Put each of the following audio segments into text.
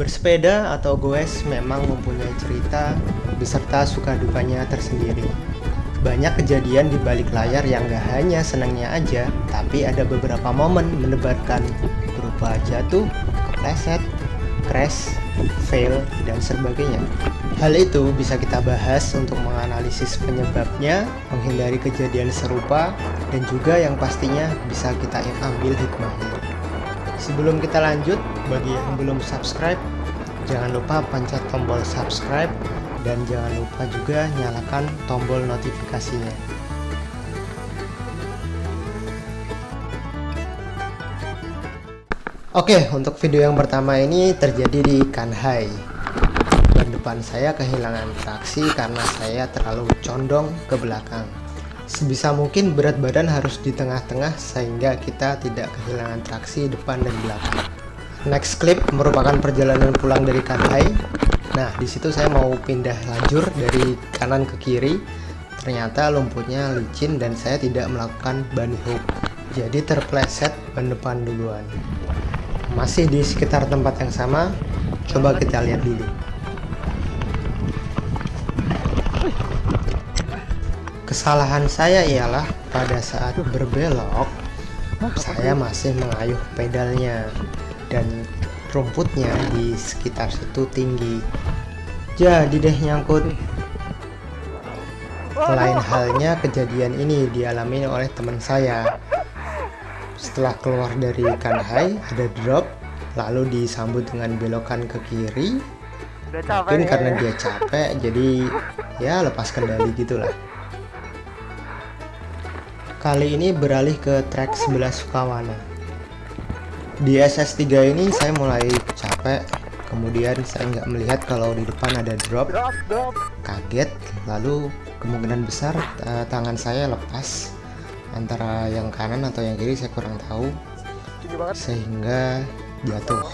Bersepeda atau goes memang mempunyai cerita beserta suka dukanya tersendiri. Banyak kejadian di balik layar yang gak hanya senangnya aja, tapi ada beberapa momen mendebarkan berupa jatuh, kepleset, crash, fail, dan sebagainya. Hal itu bisa kita bahas untuk menganalisis penyebabnya, menghindari kejadian serupa, dan juga yang pastinya bisa kita ambil hikmahnya. Sebelum kita lanjut, bagi yang belum subscribe, jangan lupa pencet tombol subscribe dan jangan lupa juga nyalakan tombol notifikasinya. Oke, untuk video yang pertama ini terjadi di Kanhai. Ban depan saya kehilangan traksi karena saya terlalu condong ke belakang. Sebisa mungkin berat badan harus di tengah-tengah sehingga kita tidak kehilangan traksi depan dan belakang. Next clip merupakan perjalanan pulang dari Kanhai. Nah, di situ saya mau pindah lajur dari kanan ke kiri. Ternyata lumpurnya licin dan saya tidak melakukan bunny hook. Jadi terpleset ban depan duluan. Masih di sekitar tempat yang sama, coba kita lihat dulu. Kesalahan saya ialah pada saat berbelok, saya masih mengayuh pedalnya dan rumputnya di sekitar situ tinggi. Jadi deh nyangkut. Lain halnya kejadian ini dialami oleh teman saya. Setelah keluar dari Kanhai ada drop, lalu disambut dengan belokan ke kiri. Mungkin karena dia capek, jadi ya lepas kendali gitulah. Kali ini beralih ke trek sebelah Sukawana. Di SS3 ini saya mulai capek, kemudian saya nggak melihat kalau di depan ada drop, kaget, lalu kemungkinan besar uh, tangan saya lepas antara yang kanan atau yang kiri saya kurang tahu, sehingga jatuh.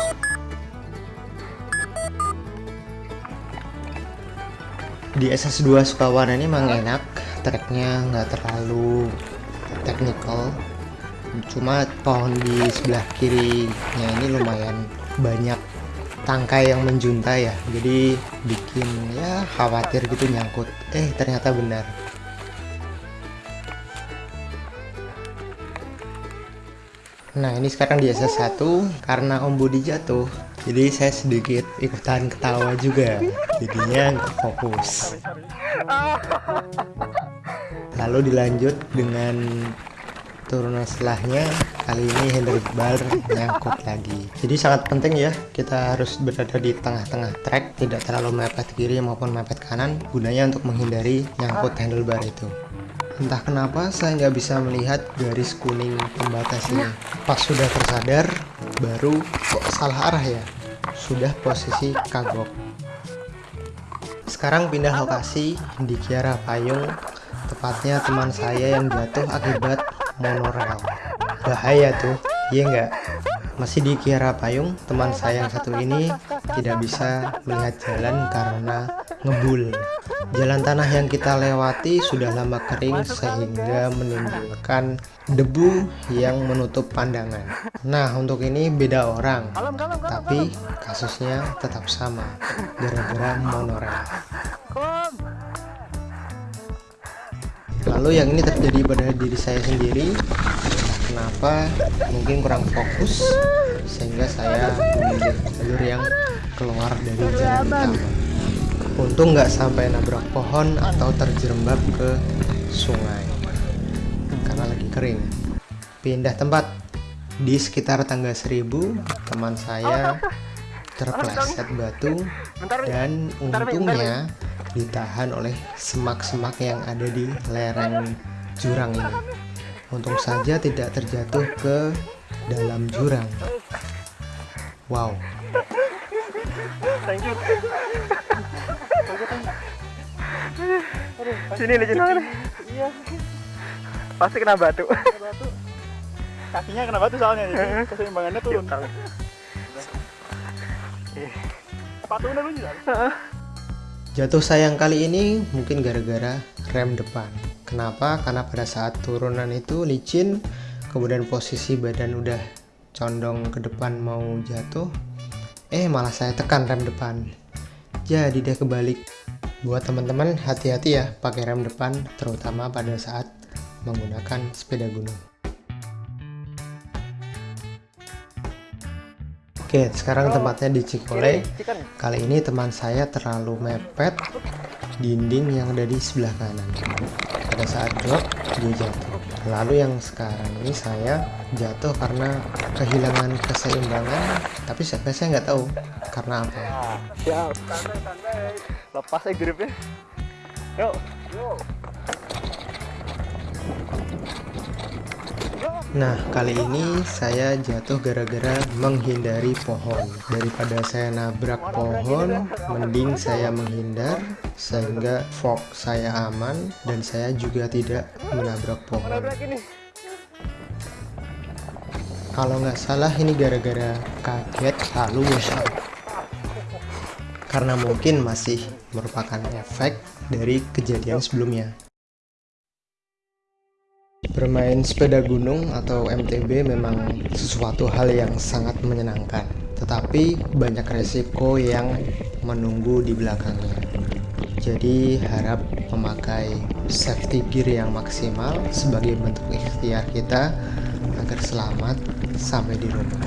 Di SS2 Sukawana ini memang enak, treknya nggak terlalu technical. Cuma pohon di sebelah kirinya ini lumayan banyak tangkai yang menjuntai ya. Jadi bikin ya khawatir gitu nyangkut eh ternyata benar. Nah ini sekarang di SS1 karena Om Budi jatuh. Jadi saya sedikit ikutan ketawa juga. Jadinya nggak fokus lalu dilanjut dengan turunan setelahnya. Kali ini handlebar nyangkut lagi. Jadi sangat penting ya kita harus berada di tengah-tengah trek tidak terlalu mepet kiri maupun mepet kanan. Gunanya untuk menghindari nyangkut handlebar itu. Entah kenapa saya nggak bisa melihat garis kuning pembatas ini pas sudah tersadar baru kok salah arah ya? Sudah posisi kagok. Sekarang pindah lokasi di Kiara Payung Tepatnya teman saya yang jatuh akibat monorail. Bahaya tuh, iya nggak? Masih di Kiara Payung, teman saya yang satu ini tidak bisa melihat jalan karena ngebul. Jalan tanah yang kita lewati sudah lama kering sehingga menimbulkan debu yang menutup pandangan. Nah, untuk ini beda orang, tapi kasusnya tetap sama, gara-gara monorail. Lalu yang ini terjadi pada diri saya sendiri. Nah, kenapa? Mungkin kurang fokus sehingga saya memilih jalur yang keluar dari jalur utama. Untung nggak sampai nabrak pohon atau terjerembab ke sungai karena lagi kering. Pindah tempat. Di sekitar tangga seribu teman saya terpleset batu dan untungnya ditahan oleh semak-semak yang ada di lereng jurang ini. Untung saja tidak terjatuh ke dalam jurang. Wow. Sini nih, sini. Iya. Pasti kena batu. Kakinya kena batu soalnya, jadi keseimbangannya turun. Juga. Jatuh sayang kali ini mungkin gara-gara rem depan. Kenapa? Karena pada saat turunan itu licin, kemudian posisi badan udah condong ke depan mau jatuh, eh malah saya tekan rem depan jadi dia kebalik buat teman-teman hati-hati ya pakai rem depan terutama pada saat menggunakan sepeda gunung Oke, sekarang tempatnya di Cikole. Kali ini teman saya terlalu mepet dinding yang ada di sebelah kanan. Pada saat drop, dia jatuh. Lalu yang sekarang ini saya jatuh karena kehilangan keseimbangan, tapi saya saya nggak tahu karena apa. Siap, santai-santai. Lepas aja gripnya. Yuk, yuk. Nah, kali ini saya jatuh gara-gara menghindari pohon. Daripada saya nabrak pohon, mending saya menghindar sehingga fog saya aman dan saya juga tidak menabrak pohon. Kalau nggak salah ini gara-gara kaget lalu washout. Karena mungkin masih merupakan efek dari kejadian sebelumnya. Bermain sepeda gunung atau MTB memang sesuatu hal yang sangat menyenangkan, tetapi banyak resiko yang menunggu di belakangnya. Jadi harap memakai safety gear yang maksimal sebagai bentuk ikhtiar kita agar selamat sampai di rumah.